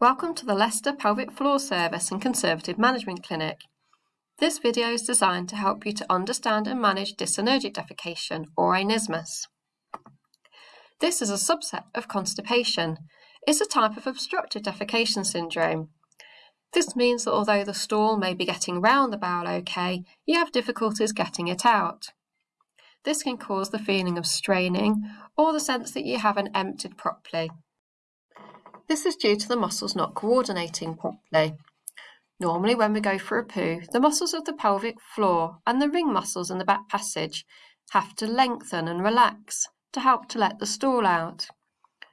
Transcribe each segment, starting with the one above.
Welcome to the Leicester Pelvic Floor Service and Conservative Management Clinic. This video is designed to help you to understand and manage dyssynergic defecation or anismus. This is a subset of constipation. It's a type of obstructive defecation syndrome. This means that although the stool may be getting round the bowel okay, you have difficulties getting it out. This can cause the feeling of straining or the sense that you haven't emptied properly. This is due to the muscles not coordinating properly. Normally when we go for a poo, the muscles of the pelvic floor and the ring muscles in the back passage have to lengthen and relax to help to let the stool out.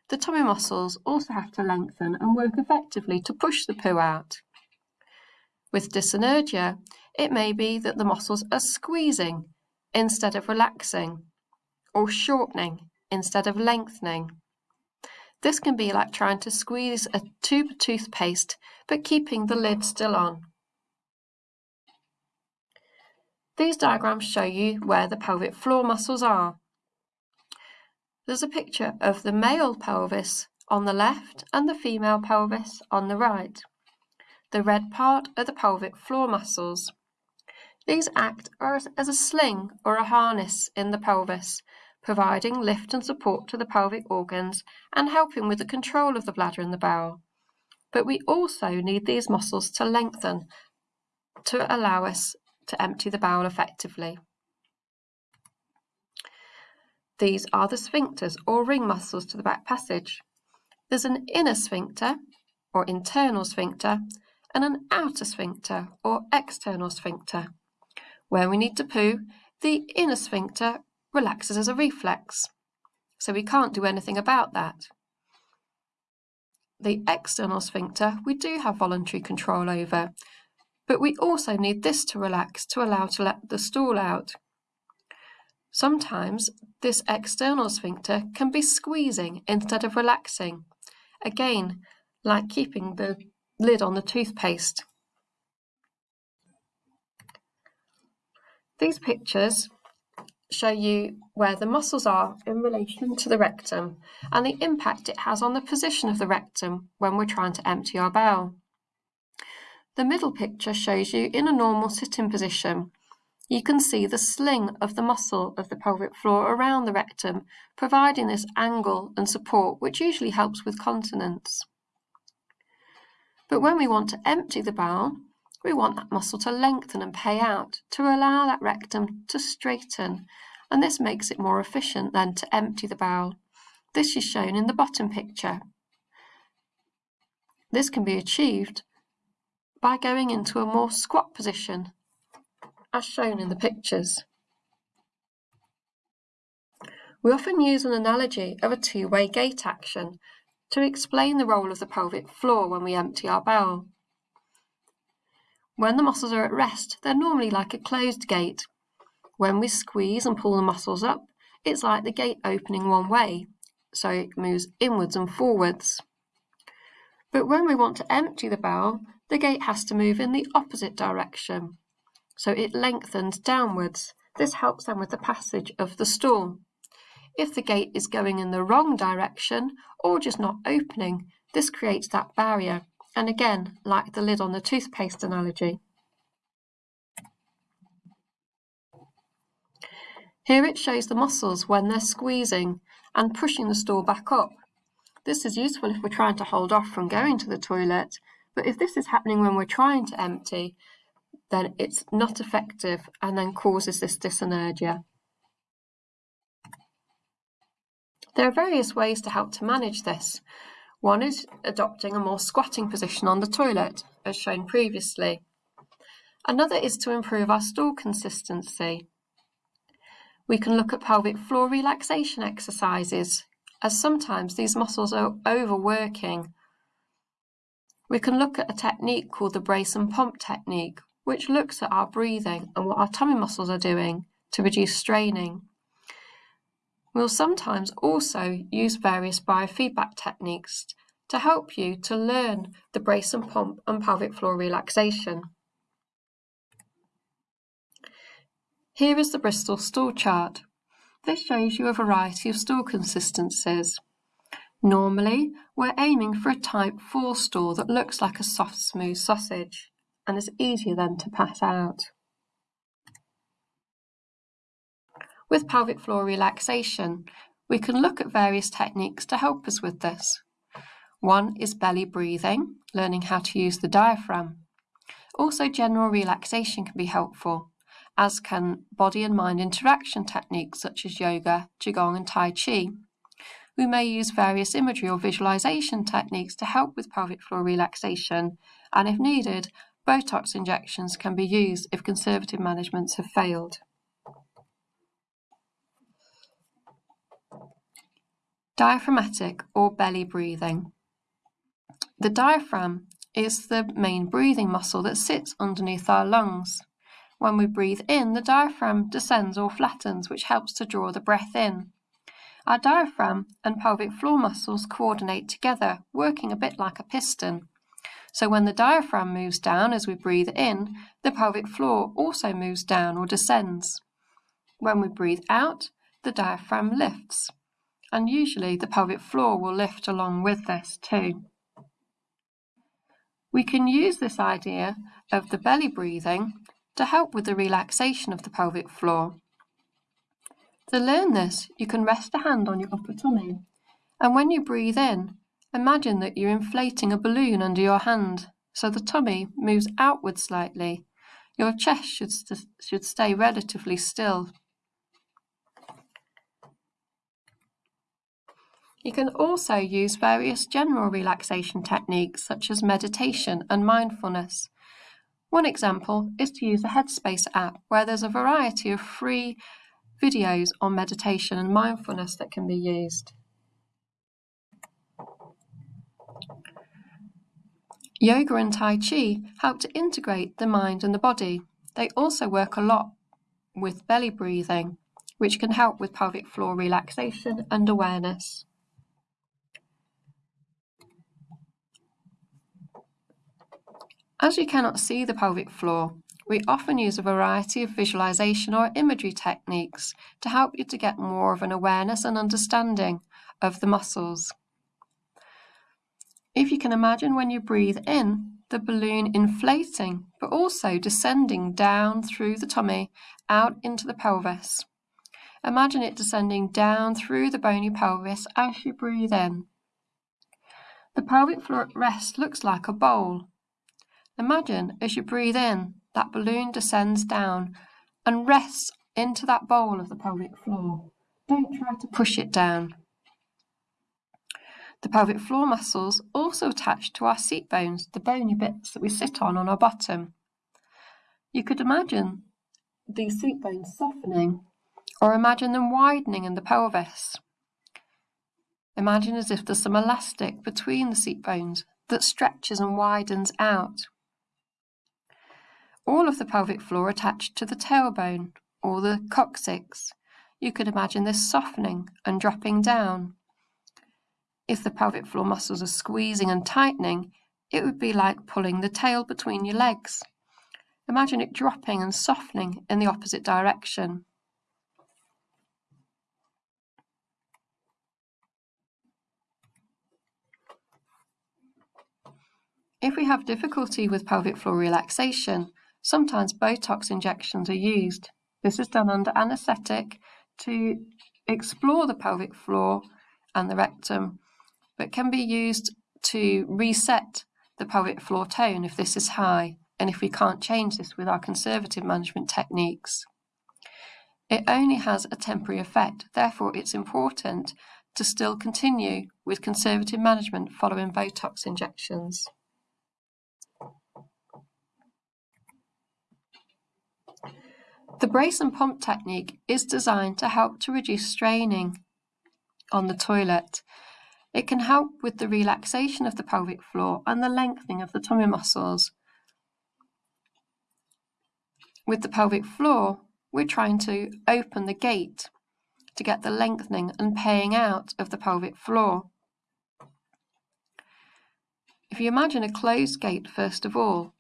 The tummy muscles also have to lengthen and work effectively to push the poo out. With dyssynergia, it may be that the muscles are squeezing instead of relaxing, or shortening instead of lengthening. This can be like trying to squeeze a tube of toothpaste but keeping the lid still on. These diagrams show you where the pelvic floor muscles are. There's a picture of the male pelvis on the left and the female pelvis on the right. The red part are the pelvic floor muscles. These act as a sling or a harness in the pelvis providing lift and support to the pelvic organs and helping with the control of the bladder and the bowel. But we also need these muscles to lengthen to allow us to empty the bowel effectively. These are the sphincters or ring muscles to the back passage. There's an inner sphincter or internal sphincter and an outer sphincter or external sphincter. When we need to poo, the inner sphincter relaxes as a reflex, so we can't do anything about that. The external sphincter we do have voluntary control over, but we also need this to relax to allow to let the stool out. Sometimes this external sphincter can be squeezing instead of relaxing, again, like keeping the lid on the toothpaste. These pictures show you where the muscles are in relation to the rectum and the impact it has on the position of the rectum when we're trying to empty our bowel. The middle picture shows you in a normal sitting position. You can see the sling of the muscle of the pelvic floor around the rectum, providing this angle and support, which usually helps with continence. But when we want to empty the bowel, we want that muscle to lengthen and pay out to allow that rectum to straighten and this makes it more efficient than to empty the bowel. This is shown in the bottom picture. This can be achieved by going into a more squat position as shown in the pictures. We often use an analogy of a two-way gate action to explain the role of the pelvic floor when we empty our bowel. When the muscles are at rest, they're normally like a closed gate. When we squeeze and pull the muscles up, it's like the gate opening one way, so it moves inwards and forwards. But when we want to empty the bowel, the gate has to move in the opposite direction, so it lengthens downwards. This helps them with the passage of the stool. If the gate is going in the wrong direction or just not opening, this creates that barrier and again, like the lid on the toothpaste analogy. Here it shows the muscles when they're squeezing and pushing the stool back up. This is useful if we're trying to hold off from going to the toilet, but if this is happening when we're trying to empty, then it's not effective and then causes this dyssynergia. There are various ways to help to manage this. One is adopting a more squatting position on the toilet, as shown previously. Another is to improve our stool consistency. We can look at pelvic floor relaxation exercises, as sometimes these muscles are overworking. We can look at a technique called the brace and pump technique, which looks at our breathing and what our tummy muscles are doing to reduce straining. We'll sometimes also use various biofeedback techniques to help you to learn the brace and pump and pelvic floor relaxation. Here is the Bristol stool chart. This shows you a variety of stool consistencies. Normally, we're aiming for a type four stool that looks like a soft, smooth sausage and is easier then to pass out. With pelvic floor relaxation, we can look at various techniques to help us with this. One is belly breathing, learning how to use the diaphragm. Also, general relaxation can be helpful, as can body and mind interaction techniques such as yoga, qigong and tai chi. We may use various imagery or visualization techniques to help with pelvic floor relaxation, and if needed, Botox injections can be used if conservative managements have failed. Diaphragmatic or belly breathing. The diaphragm is the main breathing muscle that sits underneath our lungs. When we breathe in, the diaphragm descends or flattens, which helps to draw the breath in. Our diaphragm and pelvic floor muscles coordinate together, working a bit like a piston. So when the diaphragm moves down as we breathe in, the pelvic floor also moves down or descends. When we breathe out, the diaphragm lifts. And usually the pelvic floor will lift along with this too. We can use this idea of the belly breathing to help with the relaxation of the pelvic floor. To learn this, you can rest a hand on your upper tummy, and when you breathe in, imagine that you're inflating a balloon under your hand, so the tummy moves outward slightly. Your chest should, st should stay relatively still. You can also use various general relaxation techniques such as meditation and mindfulness. One example is to use a Headspace app where there's a variety of free videos on meditation and mindfulness that can be used. Yoga and Tai Chi help to integrate the mind and the body. They also work a lot with belly breathing, which can help with pelvic floor relaxation and awareness. As you cannot see the pelvic floor, we often use a variety of visualization or imagery techniques to help you to get more of an awareness and understanding of the muscles. If you can imagine when you breathe in, the balloon inflating, but also descending down through the tummy, out into the pelvis. Imagine it descending down through the bony pelvis as you breathe in. The pelvic floor at rest looks like a bowl. Imagine as you breathe in, that balloon descends down and rests into that bowl of the pelvic floor. Don't try to push it down. The pelvic floor muscles also attach to our seat bones, the bony bits that we sit on on our bottom. You could imagine these seat bones softening or imagine them widening in the pelvis. Imagine as if there's some elastic between the seat bones that stretches and widens out all of the pelvic floor attached to the tailbone or the coccyx. You could imagine this softening and dropping down. If the pelvic floor muscles are squeezing and tightening, it would be like pulling the tail between your legs. Imagine it dropping and softening in the opposite direction. If we have difficulty with pelvic floor relaxation, Sometimes Botox injections are used. This is done under anaesthetic to explore the pelvic floor and the rectum, but can be used to reset the pelvic floor tone if this is high and if we can't change this with our conservative management techniques. It only has a temporary effect, therefore it's important to still continue with conservative management following Botox injections. The brace and pump technique is designed to help to reduce straining on the toilet. It can help with the relaxation of the pelvic floor and the lengthening of the tummy muscles. With the pelvic floor, we're trying to open the gate to get the lengthening and paying out of the pelvic floor. If you imagine a closed gate first of all,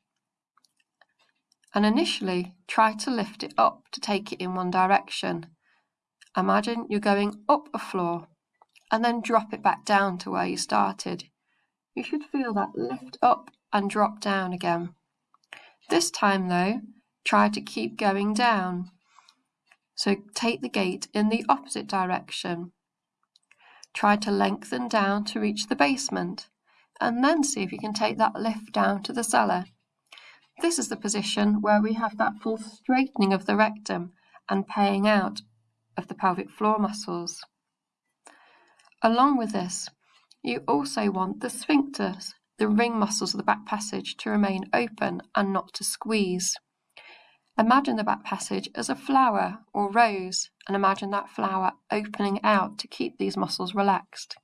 and initially try to lift it up to take it in one direction. Imagine you're going up a floor and then drop it back down to where you started. You should feel that lift up and drop down again. This time though, try to keep going down. So take the gate in the opposite direction. Try to lengthen down to reach the basement and then see if you can take that lift down to the cellar. This is the position where we have that full straightening of the rectum and paying out of the pelvic floor muscles. Along with this, you also want the sphincters, the ring muscles of the back passage, to remain open and not to squeeze. Imagine the back passage as a flower or rose and imagine that flower opening out to keep these muscles relaxed.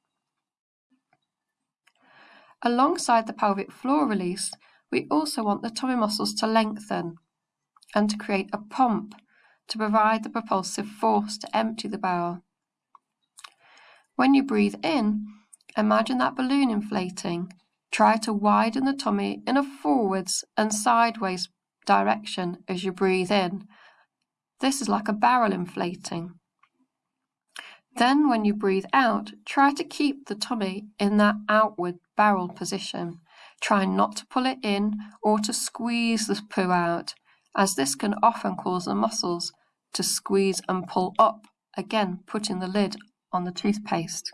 Alongside the pelvic floor release, we also want the tummy muscles to lengthen and to create a pump to provide the propulsive force to empty the bowel. When you breathe in, imagine that balloon inflating. Try to widen the tummy in a forwards and sideways direction as you breathe in. This is like a barrel inflating. Then when you breathe out, try to keep the tummy in that outward barrel position. Try not to pull it in or to squeeze the poo out, as this can often cause the muscles to squeeze and pull up, again putting the lid on the toothpaste.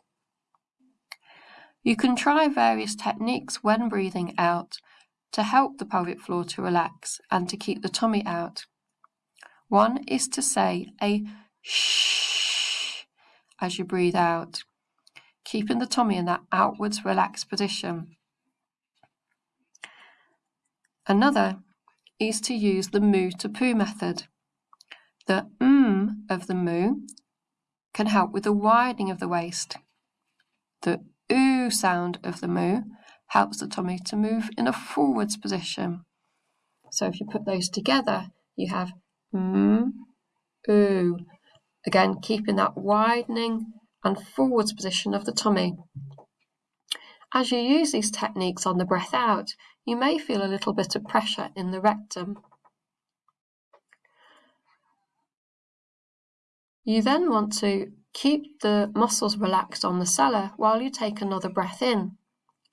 You can try various techniques when breathing out to help the pelvic floor to relax and to keep the tummy out. One is to say a shh as you breathe out, keeping the tummy in that outwards relaxed position. Another is to use the moo to poo method. The mm of the moo can help with the widening of the waist. The oo sound of the moo helps the tummy to move in a forwards position. So if you put those together, you have mm, oo. Again, keeping that widening and forwards position of the tummy. As you use these techniques on the breath out, you may feel a little bit of pressure in the rectum. You then want to keep the muscles relaxed on the cellar while you take another breath in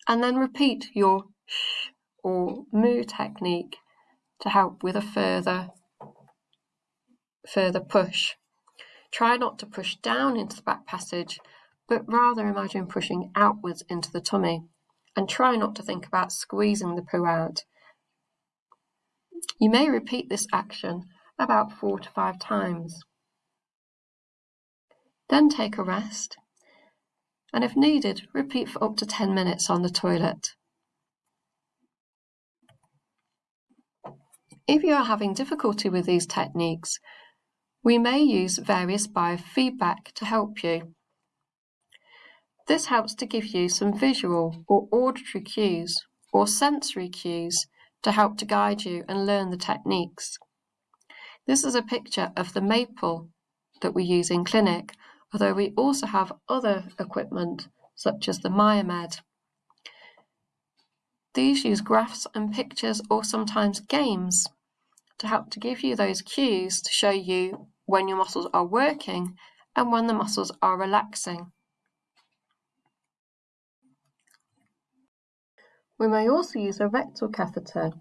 and then repeat your sh or moo technique to help with a further further push. Try not to push down into the back passage, but rather imagine pushing outwards into the tummy and try not to think about squeezing the poo out. You may repeat this action about four to five times. Then take a rest and if needed, repeat for up to 10 minutes on the toilet. If you are having difficulty with these techniques, we may use various biofeedback to help you. This helps to give you some visual or auditory cues or sensory cues to help to guide you and learn the techniques. This is a picture of the MAPLe that we use in clinic although we also have other equipment such as the Myomed. These use graphs and pictures or sometimes games to help to give you those cues to show you when your muscles are working and when the muscles are relaxing. We may also use a rectal catheter,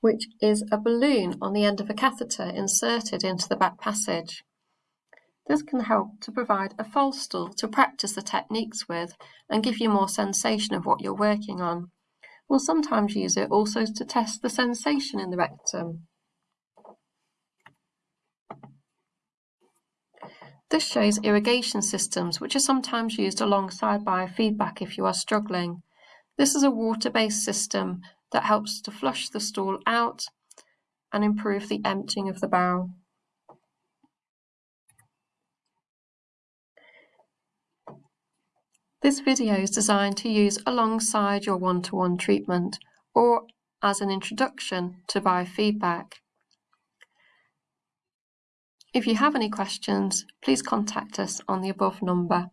which is a balloon on the end of a catheter inserted into the back passage. This can help to provide a false stool to practice the techniques with and give you more sensation of what you're working on. We'll sometimes use it also to test the sensation in the rectum. This shows irrigation systems, which are sometimes used alongside biofeedback if you are struggling. This is a water-based system that helps to flush the stool out and improve the emptying of the bowel. This video is designed to use alongside your one-to-one -one treatment or as an introduction to biofeedback. If you have any questions, please contact us on the above number.